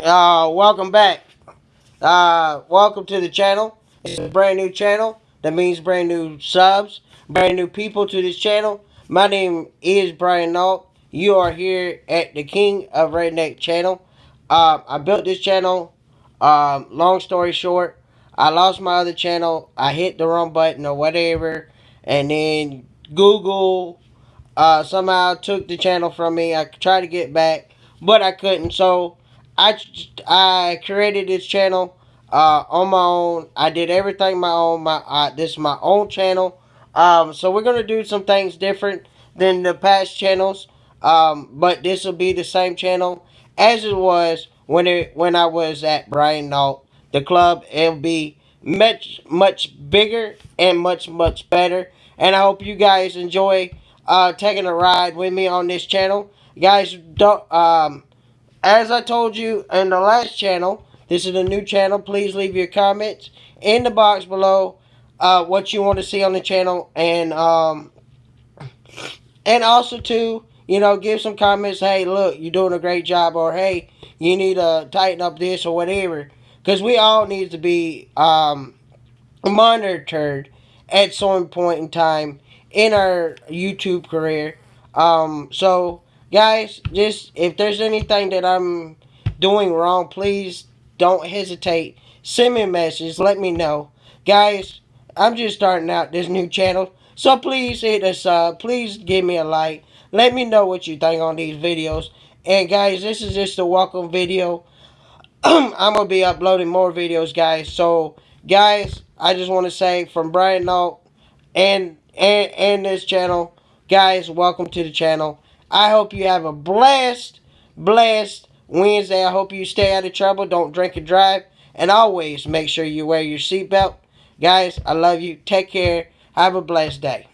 Uh, welcome back. Uh, welcome to the channel. It's a brand new channel. That means brand new subs, brand new people to this channel. My name is Brian Nault. You are here at the King of Redneck channel. Uh, I built this channel. Um, long story short, I lost my other channel. I hit the wrong button or whatever, and then Google uh, somehow took the channel from me. I tried to get back, but I couldn't. So I I created this channel uh, on my own. I did everything my own. My uh, this is my own channel. Um, so we're gonna do some things different than the past channels. Um, but this will be the same channel as it was when it when I was at Brian Nault. The club it'll be much much bigger and much much better. And I hope you guys enjoy uh, taking a ride with me on this channel. Guys, don't um, as I told you in the last channel, this is a new channel. Please leave your comments in the box below uh, what you want to see on the channel. And um, and also, too, you know, give some comments. Hey, look, you're doing a great job. Or, hey, you need to tighten up this or whatever. Because we all need to be um, monitored at some point in time in our YouTube career. Um, so guys, just if there's anything that I'm doing wrong, please don't hesitate. Send me a message. Let me know. Guys, I'm just starting out this new channel. So please hit us up. Please give me a like. Let me know what you think on these videos. And guys, this is just a welcome video. I'm going to be uploading more videos, guys. So, guys, I just want to say from Brian Nault and, and, and this channel, guys, welcome to the channel. I hope you have a blessed, blessed Wednesday. I hope you stay out of trouble. Don't drink and drive. And always make sure you wear your seatbelt. Guys, I love you. Take care. Have a blessed day.